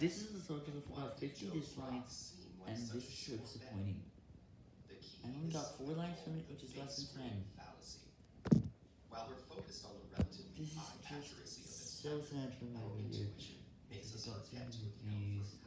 This is the total of about 50 dislikes, and this is so disappointing. I only got 4 likes from it, which is less than 10. While we're focused on the relatively This is high accuracy of just so sad for my video. intuition makes Got forget to views.